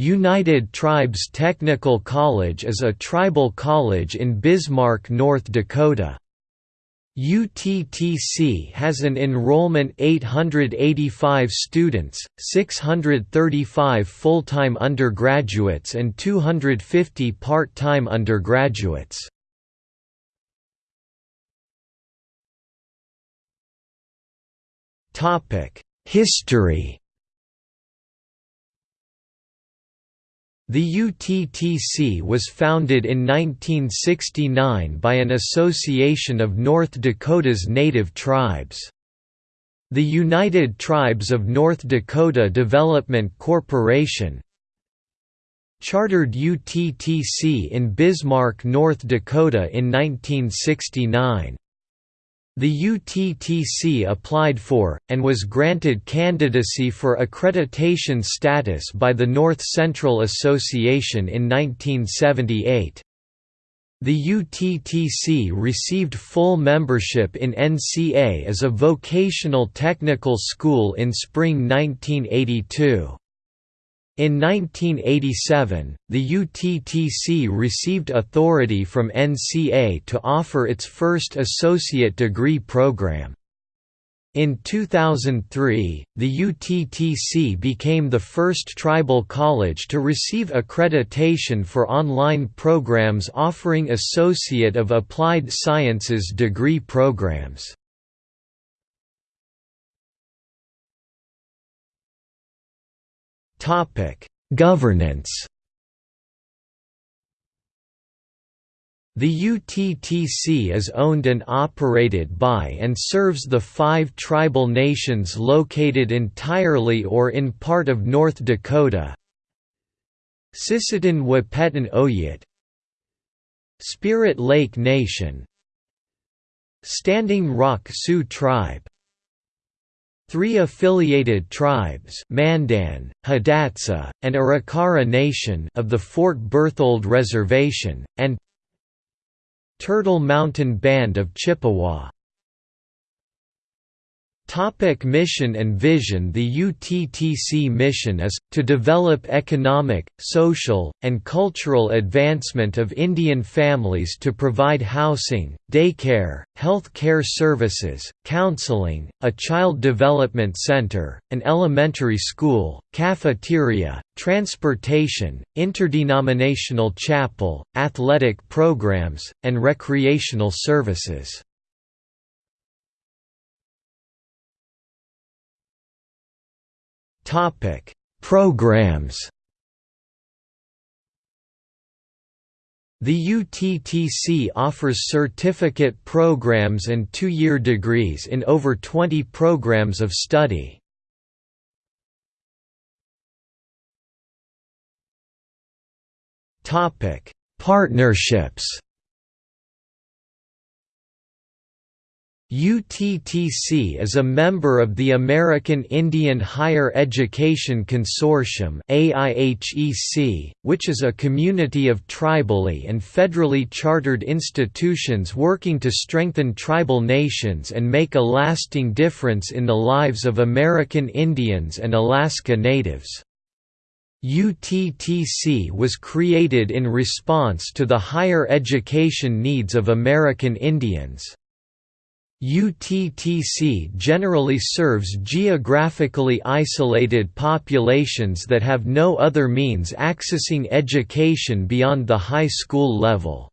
United Tribes Technical College is a tribal college in Bismarck, North Dakota. UTTC has an enrollment 885 students, 635 full-time undergraduates and 250 part-time undergraduates. History The UTTC was founded in 1969 by an association of North Dakota's native tribes. The United Tribes of North Dakota Development Corporation chartered UTTC in Bismarck, North Dakota in 1969. The UTTC applied for, and was granted candidacy for accreditation status by the North Central Association in 1978. The UTTC received full membership in NCA as a vocational technical school in spring 1982. In 1987, the UTTC received authority from NCA to offer its first associate degree program. In 2003, the UTTC became the first tribal college to receive accreditation for online programs offering Associate of Applied Sciences degree programs. Governance. The UTTC is owned and operated by and serves the five tribal nations located entirely or in part of North Dakota. Sisseton Wahpeton Oyate Spirit Lake Nation. Standing Rock Sioux Tribe Three affiliated tribes Mandan, Hidatsa, and Arikara Nation of the Fort Berthold Reservation, and Turtle Mountain Band of Chippewa Topic mission and vision The UTTC mission is, to develop economic, social, and cultural advancement of Indian families to provide housing, daycare, health care services, counseling, a child development center, an elementary school, cafeteria, transportation, interdenominational chapel, athletic programs, and recreational services. Topic: Programs. The UTTC offers certificate programs and two-year degrees in over 20 programs of study. Partnerships UTTC is a member of the American Indian Higher Education Consortium which is a community of tribally and federally chartered institutions working to strengthen tribal nations and make a lasting difference in the lives of American Indians and Alaska Natives. UTTC was created in response to the higher education needs of American Indians. UTTC generally serves geographically isolated populations that have no other means accessing education beyond the high school level.